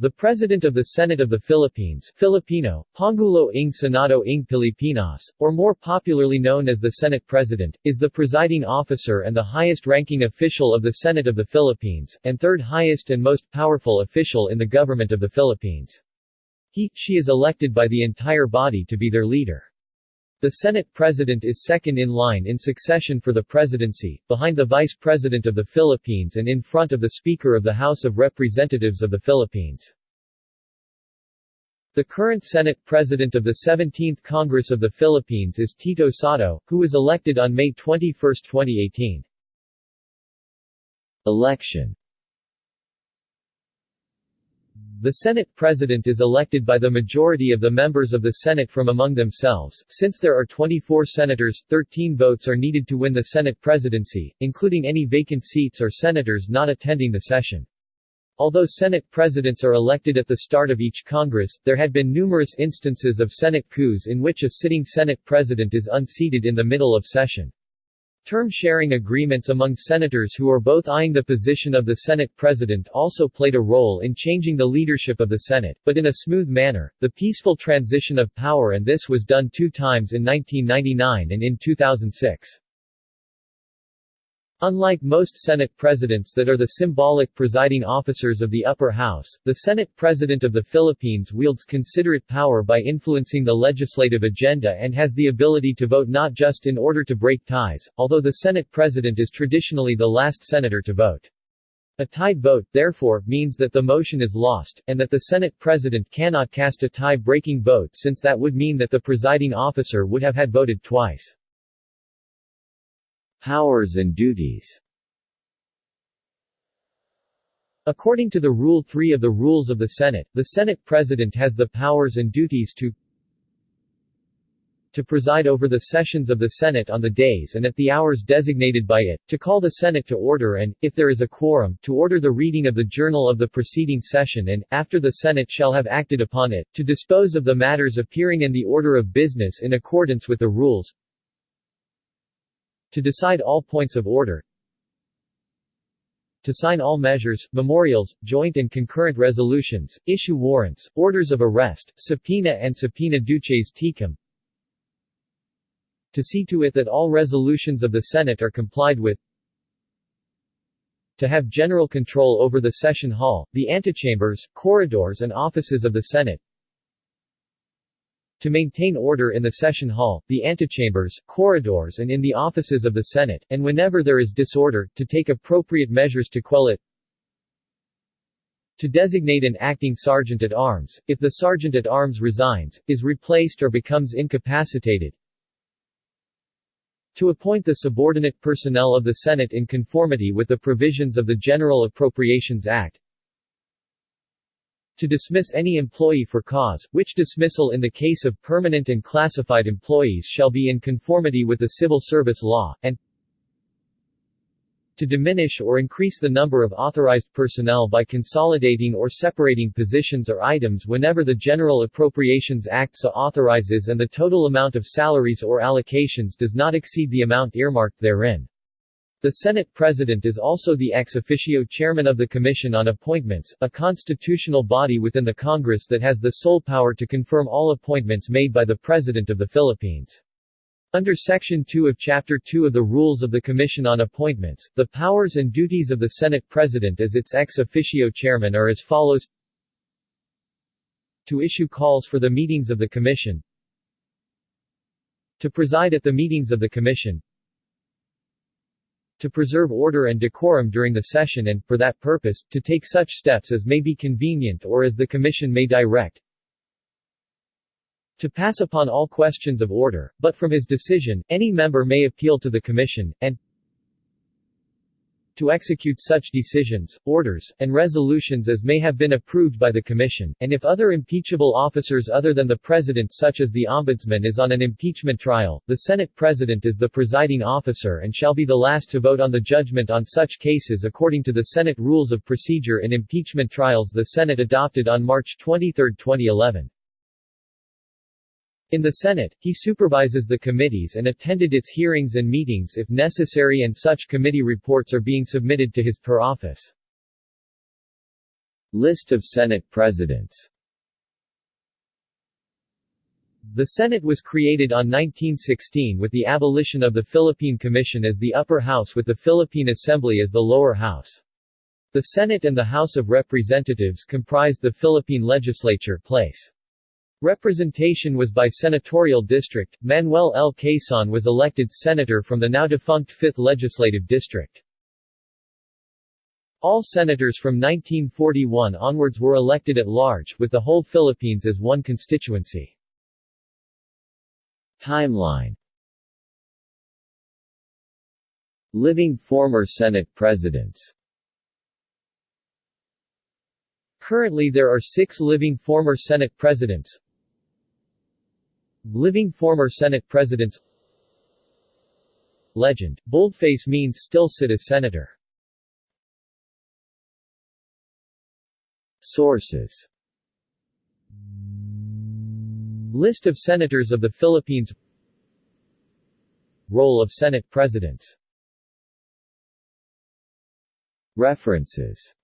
The President of the Senate of the Philippines Filipino, Pangulo ng Senado ng Pilipinas, or more popularly known as the Senate President, is the presiding officer and the highest-ranking official of the Senate of the Philippines, and third highest and most powerful official in the government of the Philippines. He, she is elected by the entire body to be their leader. The Senate President is second in line in succession for the presidency, behind the Vice President of the Philippines and in front of the Speaker of the House of Representatives of the Philippines. The current Senate President of the 17th Congress of the Philippines is Tito Sotto, who was elected on May 21, 2018. Election the Senate President is elected by the majority of the members of the Senate from among themselves. Since there are 24 senators, 13 votes are needed to win the Senate presidency, including any vacant seats or senators not attending the session. Although Senate presidents are elected at the start of each Congress, there had been numerous instances of Senate coups in which a sitting Senate president is unseated in the middle of session. Term-sharing agreements among senators who are both eyeing the position of the Senate President also played a role in changing the leadership of the Senate, but in a smooth manner, the peaceful transition of power and this was done two times in 1999 and in 2006. Unlike most Senate presidents that are the symbolic presiding officers of the upper house, the Senate President of the Philippines wields considerate power by influencing the legislative agenda and has the ability to vote not just in order to break ties, although the Senate President is traditionally the last senator to vote. A tied vote, therefore, means that the motion is lost, and that the Senate President cannot cast a tie-breaking vote since that would mean that the presiding officer would have had voted twice. Powers and duties. According to the Rule 3 of the Rules of the Senate, the Senate President has the powers and duties to to preside over the sessions of the Senate on the days and at the hours designated by it, to call the Senate to order and, if there is a quorum, to order the reading of the journal of the preceding session and, after the Senate shall have acted upon it, to dispose of the matters appearing in the order of business in accordance with the rules, to decide all points of order, to sign all measures, memorials, joint and concurrent resolutions, issue warrants, orders of arrest, subpoena and subpoena duces tecum, to see to it that all resolutions of the Senate are complied with, to have general control over the session hall, the antechambers, corridors and offices of the Senate, to maintain order in the session hall, the antechambers, corridors and in the offices of the Senate, and whenever there is disorder, to take appropriate measures to quell it, to designate an acting sergeant at arms, if the sergeant at arms resigns, is replaced or becomes incapacitated, to appoint the subordinate personnel of the Senate in conformity with the provisions of the General Appropriations Act, to dismiss any employee for cause, which dismissal in the case of permanent and classified employees shall be in conformity with the civil service law, and to diminish or increase the number of authorized personnel by consolidating or separating positions or items whenever the General Appropriations Act so authorizes and the total amount of salaries or allocations does not exceed the amount earmarked therein. The Senate President is also the ex officio chairman of the Commission on Appointments, a constitutional body within the Congress that has the sole power to confirm all appointments made by the President of the Philippines. Under Section 2 of Chapter 2 of the Rules of the Commission on Appointments, the powers and duties of the Senate President as its ex officio chairman are as follows. To issue calls for the meetings of the Commission. To preside at the meetings of the Commission to preserve order and decorum during the session and, for that purpose, to take such steps as may be convenient or as the Commission may direct, to pass upon all questions of order, but from his decision, any member may appeal to the Commission, and to execute such decisions, orders, and resolutions as may have been approved by the Commission, and if other impeachable officers other than the President such as the Ombudsman is on an impeachment trial, the Senate President is the presiding officer and shall be the last to vote on the judgment on such cases according to the Senate Rules of Procedure in Impeachment Trials the Senate adopted on March 23, 2011. In the Senate, he supervises the committees and attended its hearings and meetings if necessary and such committee reports are being submitted to his per office. List of Senate Presidents The Senate was created on 1916 with the abolition of the Philippine Commission as the upper house with the Philippine Assembly as the lower house. The Senate and the House of Representatives comprised the Philippine legislature place. Representation was by senatorial district. Manuel L. Quezon was elected senator from the now defunct 5th Legislative District. All senators from 1941 onwards were elected at large, with the whole Philippines as one constituency. Timeline Living former Senate presidents Currently there are six living former Senate presidents Living former Senate presidents. Legend, boldface means still sit as senator. Sources. List of Senators of the Philippines. Role of Senate Presidents. References